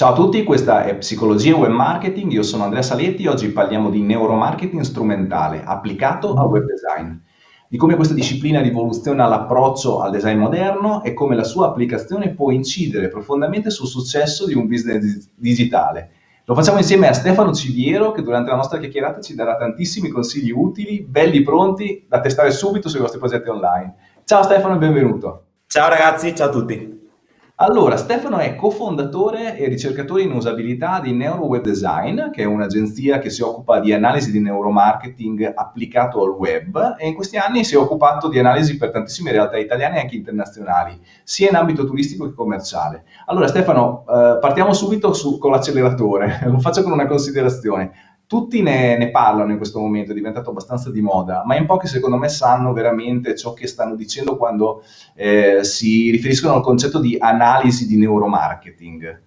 Ciao a tutti, questa è Psicologia Web Marketing, io sono Andrea Saletti, oggi parliamo di neuromarketing strumentale applicato al web design, di come questa disciplina rivoluziona l'approccio al design moderno e come la sua applicazione può incidere profondamente sul successo di un business digitale. Lo facciamo insieme a Stefano Civiero che durante la nostra chiacchierata ci darà tantissimi consigli utili, belli pronti da testare subito sui vostri progetti online. Ciao Stefano e benvenuto. Ciao ragazzi, ciao a tutti. Allora, Stefano è cofondatore e ricercatore in usabilità di Neuro Web Design, che è un'agenzia che si occupa di analisi di neuromarketing applicato al web e in questi anni si è occupato di analisi per tantissime realtà italiane e anche internazionali, sia in ambito turistico che commerciale. Allora Stefano, eh, partiamo subito su, con l'acceleratore, lo faccio con una considerazione tutti ne, ne, parlano in questo momento, è diventato abbastanza di moda, ma in pochi secondo me sanno veramente ciò che stanno dicendo quando eh, si riferiscono al concetto di analisi di neuromarketing.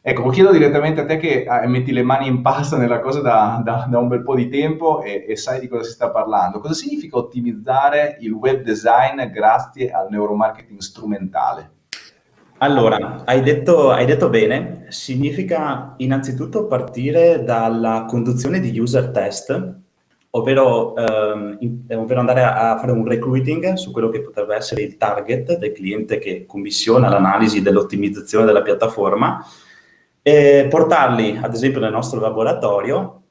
Ecco, lo chiedo direttamente a te che eh, metti le mani in pasta nella cosa da, da, da un bel po' di tempo e, e, sai di cosa si sta parlando. Cosa significa ottimizzare il web design grazie al neuromarketing strumentale? Allora, hai detto, hai detto bene, significa innanzitutto partire dalla conduzione di user test, ovvero, ehm, ovvero andare a, a, fare un recruiting su quello che potrebbe essere il target del cliente che commissiona l'analisi dell'ottimizzazione della piattaforma, e portarli ad esempio nel nostro laboratorio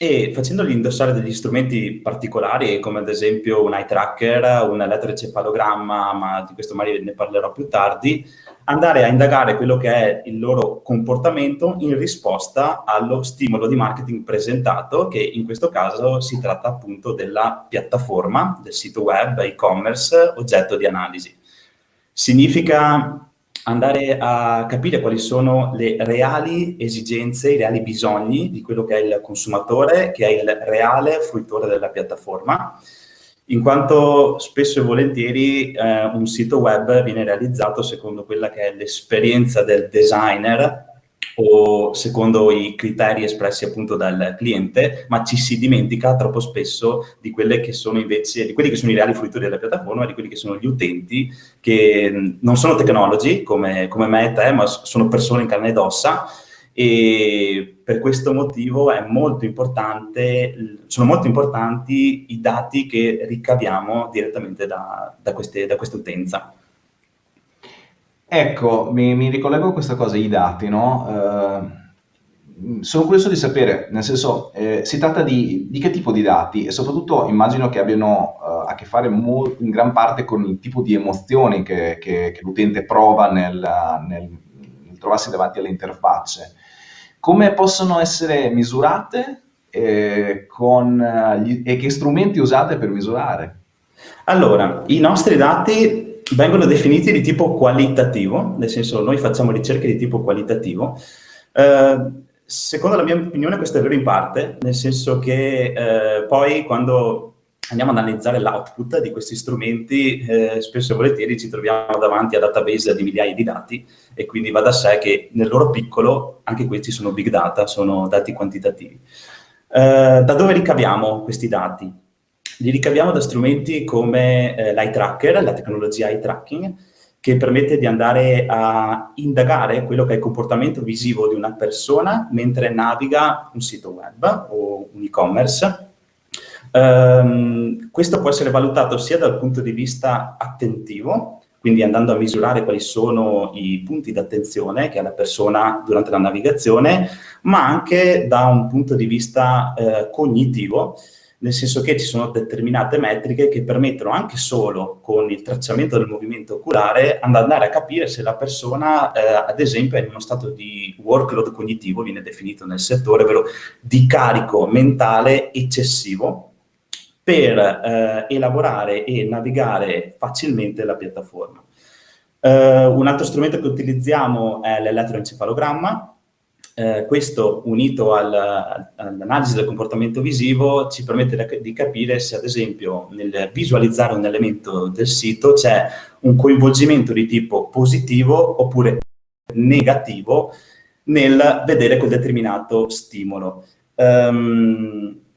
e facendogli indossare degli strumenti particolari come ad esempio un eye tracker, un elettroencefalogramma, ma di questo magari ne parlerò più tardi, andare a indagare quello che è il loro comportamento in risposta allo stimolo di marketing presentato, che in questo caso si tratta appunto della piattaforma, del sito web, e-commerce, oggetto di analisi. Significa andare a capire quali sono le reali esigenze, i reali bisogni di quello che è il consumatore, che è il reale fruitore della piattaforma, in quanto spesso e volentieri eh, un sito web viene realizzato secondo quella che è l'esperienza del designer o secondo i criteri espressi appunto dal cliente, ma ci si dimentica troppo spesso di, quelle che sono invece, di quelli che sono i reali fruitori della piattaforma, di quelli che sono gli utenti, che non sono tecnologi come, come me e te, ma sono persone in carne ed ossa, e per questo motivo molto sono molto importanti i dati che ricaviamo direttamente da, da, queste, da questa utenza. Ecco, mi, mi, ricollego a questa cosa, i dati, no? Uh, sono curioso di sapere, nel senso, eh, si tratta di, di, che tipo di dati e soprattutto immagino che abbiano uh, a che fare in gran parte con il tipo di emozioni che, che, che l'utente prova nel, nel, trovarsi davanti alle interfacce. Come possono essere misurate eh, con, gli, e che strumenti usate per misurare? Allora, i nostri dati vengono definiti di tipo qualitativo, nel senso noi facciamo ricerche di tipo qualitativo. Eh, secondo la mia opinione questo è vero in parte, nel senso che eh, poi quando andiamo ad analizzare l'output di questi strumenti, eh, spesso e volentieri ci troviamo davanti a database di migliaia di dati e quindi va da sé che nel loro piccolo anche questi sono big data, sono dati quantitativi. Eh, da dove ricaviamo questi dati? Li ricaviamo da strumenti come eh, l'eye tracker, la tecnologia eye tracking, che permette di andare a indagare quello che è il comportamento visivo di una persona mentre naviga un sito web o un e-commerce. Um, questo può essere valutato sia dal punto di vista attentivo, quindi andando a misurare quali sono i punti d'attenzione che ha la persona durante la navigazione, ma anche da un punto di vista eh, cognitivo, nel senso che ci sono determinate metriche che permettono anche solo con il tracciamento del movimento oculare andare a capire se la persona, eh, ad esempio, è in uno stato di workload cognitivo, viene definito nel settore, ovvero di carico mentale eccessivo per eh, elaborare e navigare facilmente la piattaforma. Eh, un altro strumento che utilizziamo è l'elettroencefalogramma, eh, questo unito al, all'analisi del comportamento visivo ci permette di capire se ad esempio nel visualizzare un elemento del sito c'è un coinvolgimento di tipo positivo oppure negativo nel vedere quel determinato stimolo. Um,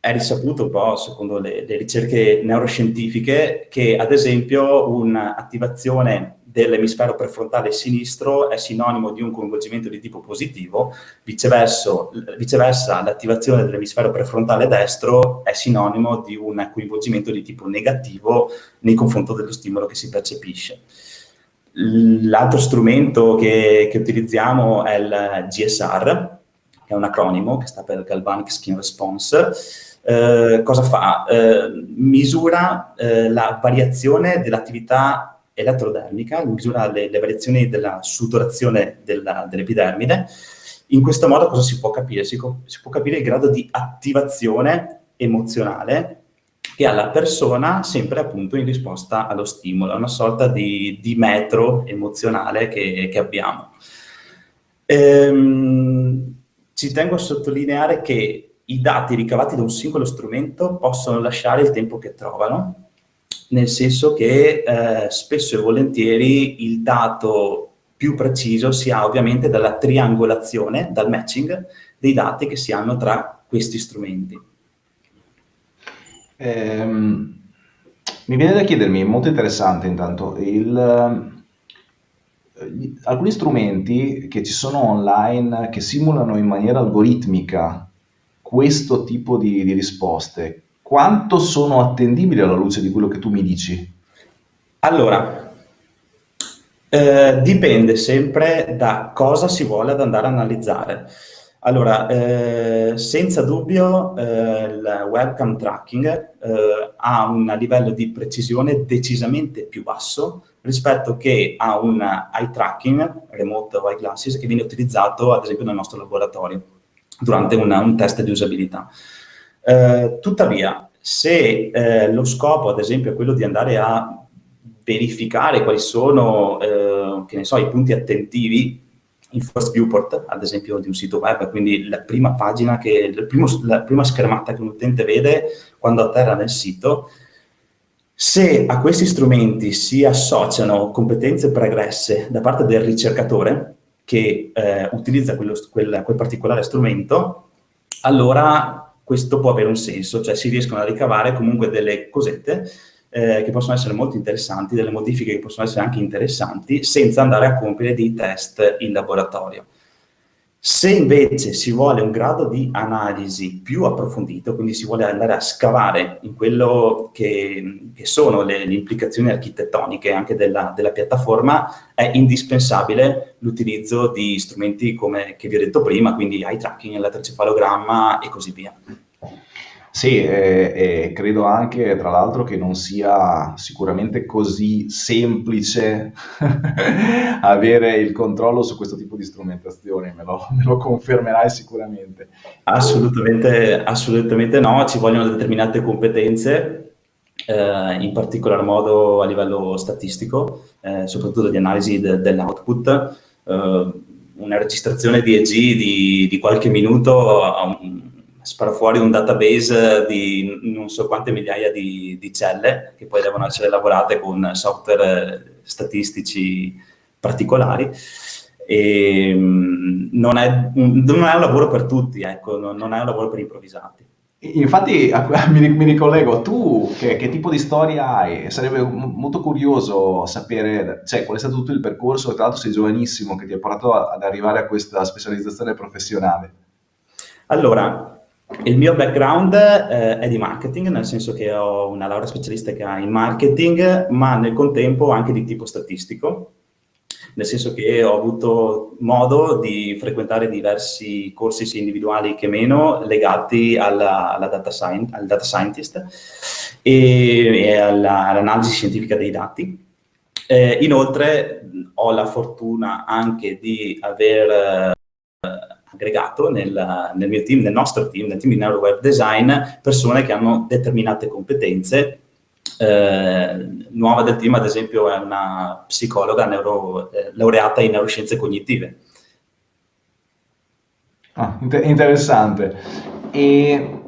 è risaputo un po', secondo le, le ricerche neuroscientifiche, che ad esempio un'attivazione dell'emisfero prefrontale sinistro è sinonimo di un coinvolgimento di tipo positivo, viceversa, l'attivazione dell'emisfero prefrontale destro è sinonimo di un coinvolgimento di tipo negativo nei confronti dello stimolo che si percepisce. L'altro strumento che, che, utilizziamo è il GSR, è un acronimo che sta per Galvanic Skin Response. Eh, cosa fa? Eh, misura eh, la variazione dell'attività elettrodermica, misura le, le variazioni della sudorazione dell'epidermide. In questo modo cosa si può capire? Si, si può capire il grado di attivazione emozionale che ha la persona sempre appunto in risposta allo stimolo, è una sorta di, di metro emozionale che, che abbiamo. Ehm, ci tengo a sottolineare che i dati ricavati da un singolo strumento possono lasciare il tempo che trovano, nel senso che eh, spesso e volentieri il dato più preciso si ha ovviamente dalla triangolazione, dal matching dei dati che si hanno tra questi strumenti. Ehm, mi viene da chiedermi, molto interessante intanto, il, eh, alcuni strumenti che ci sono online che simulano in maniera algoritmica questo tipo di, di risposte, quanto sono attendibili alla luce di quello che tu mi dici? Allora, eh, dipende sempre da cosa si vuole ad andare a analizzare. Allora, eh, senza dubbio eh, il webcam tracking eh, ha un livello di precisione decisamente più basso rispetto che a un eye tracking, remote eye glasses, che viene utilizzato ad esempio nel nostro laboratorio durante una, un test di usabilità. Eh, tuttavia, se eh, lo scopo, ad esempio, è quello di andare a verificare quali sono, eh, so, i punti attentivi in first viewport, ad esempio, di un sito web, quindi la prima pagina, che, primo, la prima schermata che un utente vede quando atterra nel sito, se a questi strumenti si associano competenze pregresse da parte del ricercatore che eh, utilizza quello, quel, quel particolare strumento, allora questo può avere un senso, cioè si riescono a ricavare comunque delle cosette eh, che possono essere molto interessanti, delle modifiche che possono essere anche interessanti, senza andare a compiere dei test in laboratorio. Se invece si vuole un grado di analisi più approfondito, quindi si vuole andare a scavare in quello che, che sono le, le, implicazioni architettoniche anche della, della piattaforma, è indispensabile l'utilizzo di strumenti come che vi ho detto prima, quindi eye tracking, elettrocefalogramma e così via. Sì, e, e credo anche, tra l'altro, che non sia sicuramente così semplice avere il controllo su questo tipo di strumentazione, me lo, me lo confermerai sicuramente. Assolutamente, assolutamente no, ci vogliono determinate competenze, eh, in particolar modo a livello statistico, eh, soprattutto di analisi de dell'output. Eh, una registrazione di EG di, di qualche minuto a un spara fuori un database di non so quante migliaia di, di celle che poi devono essere lavorate con software statistici particolari. E, mm, non, è, non, è, un lavoro per tutti, ecco, non è un lavoro per improvvisati. Infatti mi, mi ricollego, tu che, che, tipo di storia hai? Sarebbe molto curioso sapere, cioè, qual è stato tutto il percorso, tra l'altro sei giovanissimo, che ti ha portato ad arrivare a questa specializzazione professionale. Allora, il mio background eh, è di marketing, nel senso che ho una laurea specialistica in marketing, ma nel contempo anche di tipo statistico, nel senso che ho avuto modo di frequentare diversi corsi sia individuali che meno legati alla, alla data science, al data scientist e, e all'analisi scientifica dei dati. Eh, inoltre ho la fortuna anche di aver aggregato nel, nel, mio team, nel nostro team, nel team di Neuro Web Design, persone che hanno determinate competenze. Eh, nuova del team, ad esempio, è una psicologa neuro, eh, laureata in neuroscienze cognitive. Ah, inter interessante. E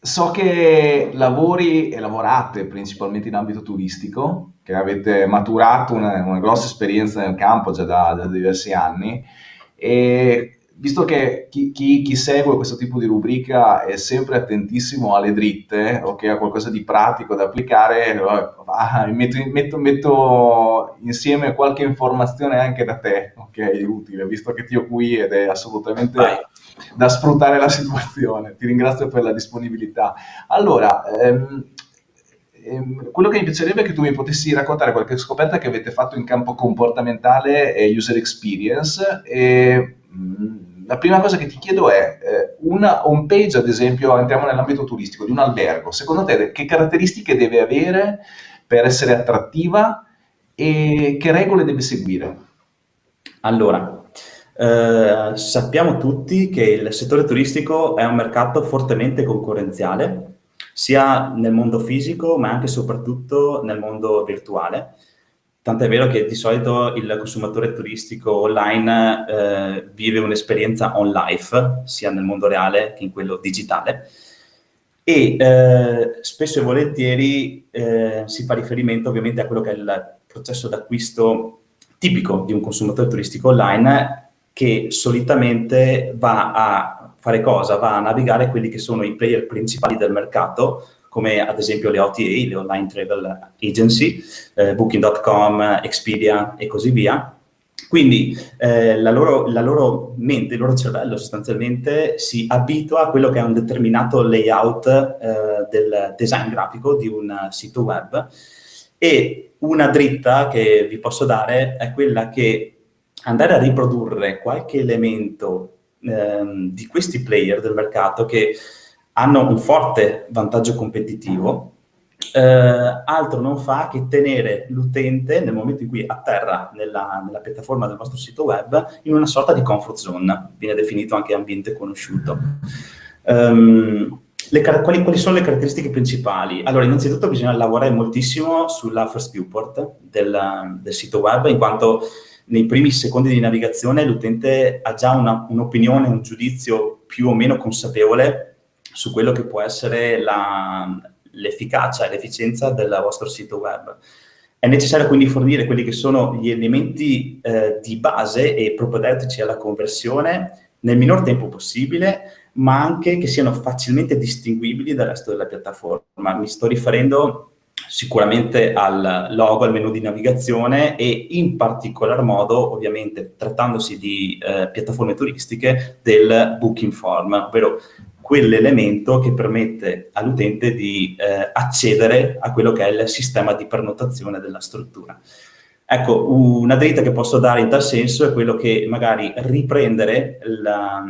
so che lavori e lavorate principalmente in ambito turistico, che avete maturato una, una grossa esperienza nel campo già da, da diversi anni, e visto che chi, chi, chi, segue questo tipo di rubrica è sempre attentissimo alle dritte, ok, a qualcosa di pratico da applicare, ah, metto, metto, metto, insieme qualche informazione anche da te, ok, utile, visto che ti ho qui ed è assolutamente Vai. da sfruttare la situazione. Ti ringrazio per la disponibilità. Allora, ehm, ehm, quello che mi piacerebbe è che tu mi potessi raccontare qualche scoperta che avete fatto in campo comportamentale e user experience e la prima cosa che ti chiedo è eh, una home page, ad esempio, entriamo nell'ambito turistico di un albergo, secondo te che caratteristiche deve avere per essere attrattiva e che regole deve seguire? Allora, eh, sappiamo tutti che il settore turistico è un mercato fortemente concorrenziale, sia nel mondo fisico ma anche e soprattutto nel mondo virtuale. Tant'è vero che di solito il consumatore turistico online eh, vive un'esperienza on life, sia nel mondo reale che in quello digitale, e eh, spesso e volentieri eh, si fa riferimento ovviamente a quello che è il processo d'acquisto tipico di un consumatore turistico online che solitamente va a fare cosa? Va a navigare quelli che sono i player principali del mercato, come ad esempio le OTA, le Online Travel Agency, eh, Booking.com, Expedia e così via. Quindi eh, la, loro, la, loro, mente, il loro cervello sostanzialmente si abitua a quello che è un determinato layout eh, del design grafico di un sito web e una dritta che vi posso dare è quella che andare a riprodurre qualche elemento ehm, di questi player del mercato che hanno un forte vantaggio competitivo, eh, altro non fa che tenere l'utente nel momento in cui atterra nella, nella, piattaforma del vostro sito web in una sorta di comfort zone, viene definito anche ambiente conosciuto. Um, le, quali, quali, sono le caratteristiche principali? Allora, innanzitutto bisogna lavorare moltissimo sulla first viewport del, del sito web, in quanto nei primi secondi di navigazione l'utente ha già un'opinione, un, un giudizio più o meno consapevole su quello che può essere l'efficacia e l'efficienza del vostro sito web. È necessario quindi fornire quelli che sono gli elementi eh, di base e propedeutici alla conversione nel minor tempo possibile, ma anche che siano facilmente distinguibili dal resto della piattaforma. Mi sto riferendo sicuramente al logo, al menu di navigazione e in particolar modo, ovviamente, trattandosi di eh, piattaforme turistiche, del booking form, ovvero quell'elemento che permette all'utente di eh, accedere a quello che è il sistema di prenotazione della struttura. Ecco, una dritta che posso dare in tal senso è quello che magari riprendere la,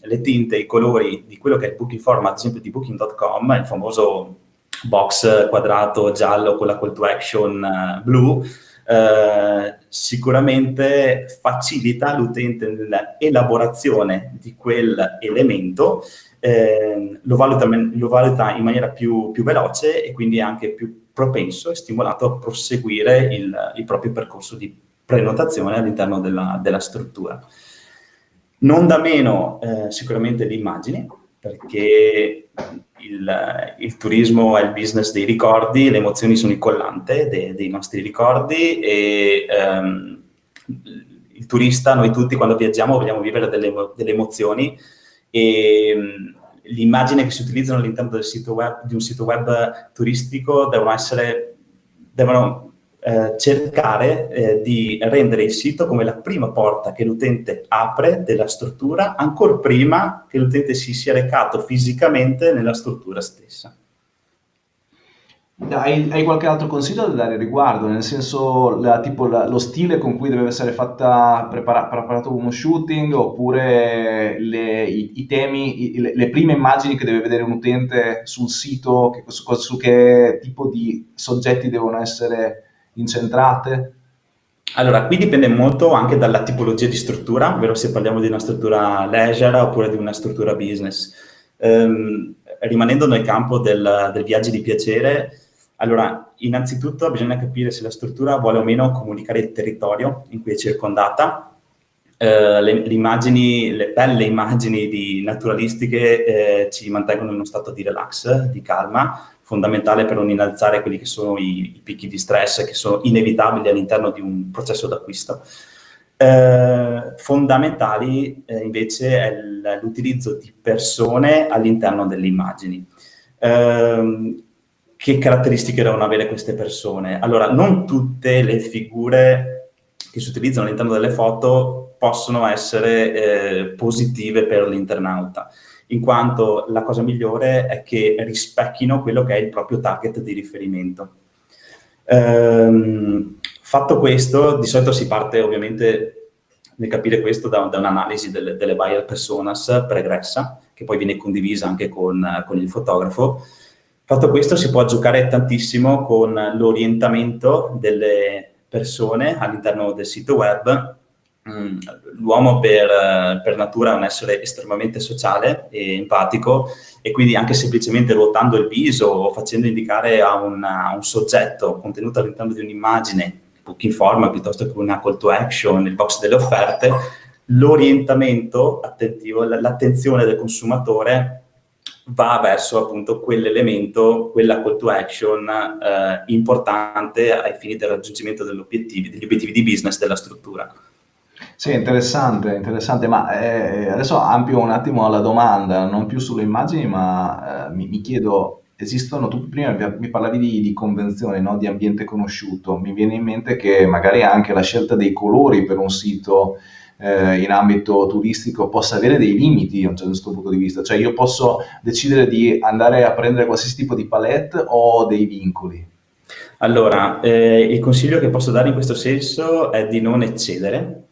le tinte, i colori di quello che è il booking form, ad esempio di booking.com, il famoso box quadrato giallo con la call to action uh, blu, eh, sicuramente facilita l'utente nell'elaborazione di quell'elemento eh, lo, valuta, lo, valuta, in maniera più, più, veloce e quindi anche più propenso e stimolato a proseguire il, il proprio percorso di prenotazione all'interno della, della, struttura. Non da meno eh, sicuramente le immagini, perché il, il, turismo è il business dei ricordi, le emozioni sono il collante de, dei nostri ricordi e ehm, il turista, noi tutti quando viaggiamo vogliamo vivere delle, delle emozioni e ehm, l'immagine che si utilizzano all'interno di un sito web turistico devono essere, devono eh, cercare eh, di rendere il sito come la prima porta che l'utente apre della struttura, ancora prima che l'utente si sia recato fisicamente nella struttura stessa. Hai, hai, qualche altro consiglio da dare riguardo? Nel senso, la, tipo la, lo stile con cui deve essere fatta, prepara, preparato uno shooting, oppure le, i, i, temi, i, le, le, prime immagini che deve vedere un utente sul sito, che, su, su, che tipo di soggetti devono essere incentrate? Allora, qui dipende molto anche dalla tipologia di struttura, ovvero se parliamo di una struttura leisure oppure di una struttura business. Um, rimanendo nel campo del, del viaggio di piacere, allora, innanzitutto bisogna capire se la struttura vuole o meno comunicare il territorio in cui è circondata. Eh, le, le, immagini, le belle immagini naturalistiche eh, ci mantengono in uno stato di relax, di calma, fondamentale per non innalzare quelli che sono i, i picchi di stress che sono inevitabili all'interno di un processo d'acquisto. Eh, fondamentali eh, invece è l'utilizzo di persone all'interno delle immagini. Eh, che caratteristiche devono avere queste persone? Allora, non tutte le figure che si utilizzano all'interno delle foto possono essere eh, positive per l'internauta, in quanto la cosa migliore è che rispecchino quello che è il proprio target di riferimento. Ehm, fatto questo, di solito si parte ovviamente nel capire questo da, da un'analisi delle, delle buyer personas pregressa, che poi viene condivisa anche con, con il fotografo. Fatto questo si può giocare tantissimo con l'orientamento delle persone all'interno del sito web. Mm, l'uomo per, per, natura è un essere estremamente sociale e empatico e quindi anche semplicemente ruotando il viso o facendo indicare a, una, a un soggetto contenuto all'interno di un'immagine booking form piuttosto che una call to action, il box delle offerte, l'orientamento attentivo, l'attenzione del consumatore va verso appunto quell'elemento, quella call to action eh, importante ai fini del raggiungimento degli obiettivi, degli obiettivi di business della struttura. Sì, interessante, interessante, ma eh, adesso ampio un attimo la domanda, non più sulle immagini, ma eh, mi, mi, chiedo esistono, tu prima mi parlavi di, di convenzione, no? di ambiente conosciuto, mi viene in mente che magari anche la scelta dei colori per un sito eh, in ambito turistico possa avere dei limiti da un certo punto di vista, cioè io posso decidere di andare a prendere qualsiasi tipo di palette o dei vincoli. Allora, eh, il consiglio che posso dare in questo senso è di non eccedere.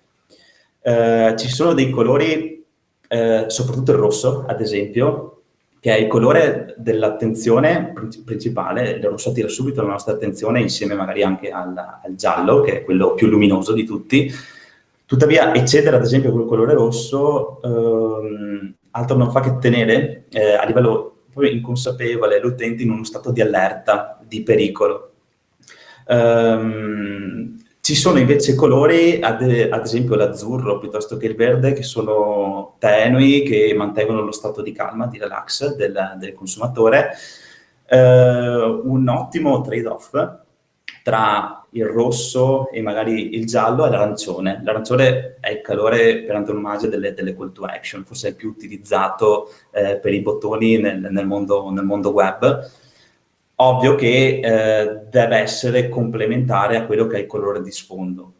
Eh, ci sono dei colori, eh, soprattutto il rosso, ad esempio, che è il colore dell'attenzione principale, il rosso attira subito la nostra attenzione insieme magari anche al, al, giallo, che è quello più luminoso di tutti. Tuttavia, eccedere ad esempio quel colore rosso, ehm, altro non fa che tenere eh, a livello inconsapevole l'utente in uno stato di allerta, di pericolo. Um, ci sono invece colori, ad, ad esempio l'azzurro piuttosto che il verde, che sono tenui, che mantengono lo stato di calma, di relax del, del consumatore. Eh, un ottimo trade-off tra il rosso e magari il giallo è l'arancione. L'arancione è il calore per antonomasia delle, delle, call to action, forse è più utilizzato eh, per i bottoni nel, nel, mondo, nel mondo web ovvio che eh, deve essere complementare a quello che è il colore di sfondo.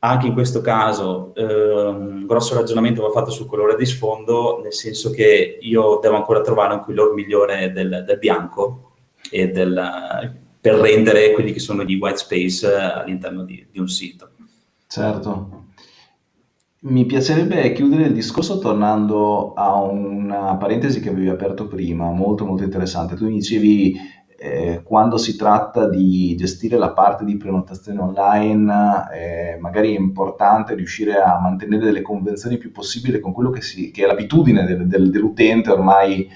Anche in questo caso eh, un grosso ragionamento va fatto sul colore di sfondo, nel senso che io devo ancora trovare un colore migliore del, del bianco del, per rendere quelli che sono gli white space all'interno di, di un sito. Certo. Mi piacerebbe chiudere il discorso tornando a una parentesi che avevi aperto prima, molto molto interessante. Tu mi dicevi eh, quando si tratta di gestire la parte di prenotazione online, eh, magari è importante riuscire a mantenere delle convenzioni più possibili con quello che, si, che è l'abitudine del, del, dell'utente ormai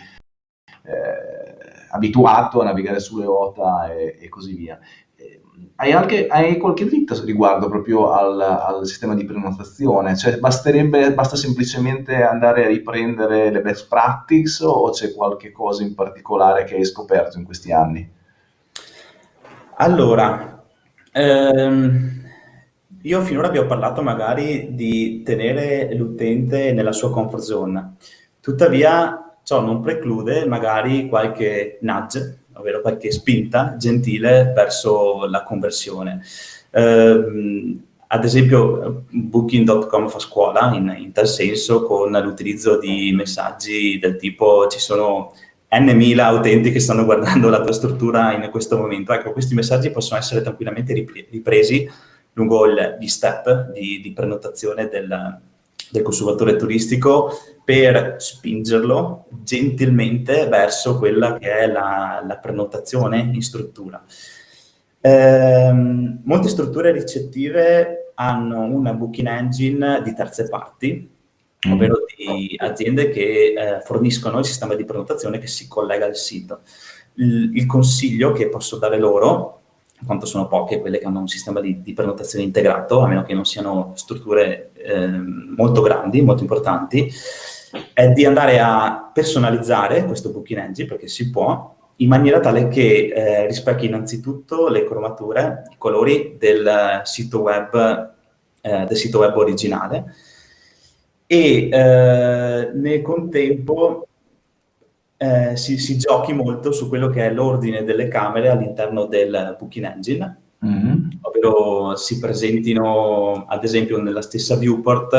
eh, abituato a navigare sulle OTA e, e così via. Hai, anche, hai qualche dritta riguardo proprio al, al, sistema di prenotazione? Cioè basterebbe, basta semplicemente andare a riprendere le best practice o c'è qualche cosa in particolare che hai scoperto in questi anni? Allora, ehm, io finora vi ho parlato magari di tenere l'utente nella sua comfort zone, tuttavia ciò non preclude magari qualche nudge ovvero qualche spinta gentile verso la conversione. Eh, ad esempio Booking.com fa scuola in, in, tal senso con l'utilizzo di messaggi del tipo ci sono n mila utenti che stanno guardando la tua struttura in questo momento. Ecco, questi messaggi possono essere tranquillamente ripresi lungo gli step di, di prenotazione del, del consumatore turistico per spingerlo gentilmente verso quella che è la, la prenotazione in struttura. Eh, molte strutture ricettive hanno una booking engine di terze parti, mm. ovvero di aziende che eh, forniscono il sistema di prenotazione che si collega al sito. Il, il consiglio che posso dare loro quanto sono poche quelle che hanno un sistema di, di prenotazione integrato, a meno che non siano strutture eh, molto grandi, molto importanti, è di andare a personalizzare questo booking engine, perché si può, in maniera tale che eh, rispecchi innanzitutto le cromature, i colori del sito web eh, del sito web originale e eh, nel contempo eh, si, si, giochi molto su quello che è l'ordine delle camere all'interno del Booking Engine, mm-hmm. ovvero si presentino ad esempio nella stessa viewport,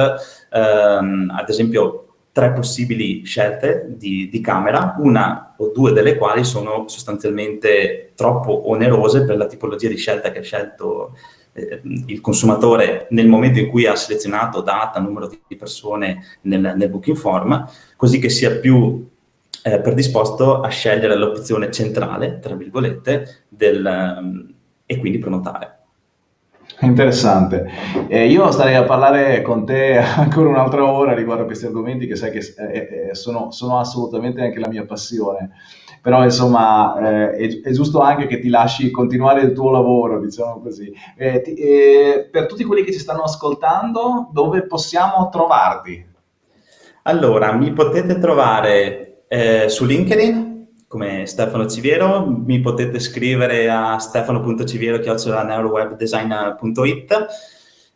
ehm, ad esempio tre possibili scelte di, di, camera, una o due delle quali sono sostanzialmente troppo onerose per la tipologia di scelta che ha scelto eh, il consumatore nel momento in cui ha selezionato data, numero di persone nel, nel booking form, così che sia più eh, predisposto a scegliere l'opzione centrale, tra virgolette, del, um, e quindi prenotare. Interessante. Eh, io starei a parlare con te ancora un'altra ora riguardo a questi argomenti che sai che eh, eh, sono, sono, assolutamente anche la mia passione. Però insomma eh, è, è, giusto anche che ti lasci continuare il tuo lavoro, diciamo così. Eh, ti, eh, per tutti quelli che ci stanno ascoltando, dove possiamo trovarti? Allora, mi potete trovare su LinkedIn come Stefano Civiero, mi potete scrivere a stefano.civiero.neurowebdesign.it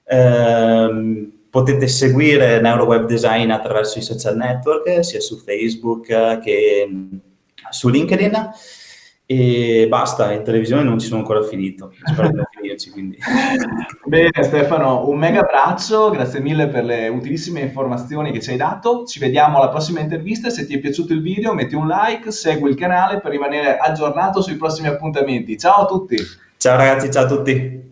eh, potete seguire NeuroWebDesign attraverso i social network, sia su Facebook che su LinkedIn. E basta, in televisione non ci sono ancora finito, spero di non finirci quindi. Bene Stefano, un mega abbraccio, grazie mille per le utilissime informazioni che ci hai dato, ci vediamo alla prossima intervista, se ti è piaciuto il video metti un like, segui il canale per rimanere aggiornato sui prossimi appuntamenti, ciao a tutti! Ciao ragazzi, ciao a tutti!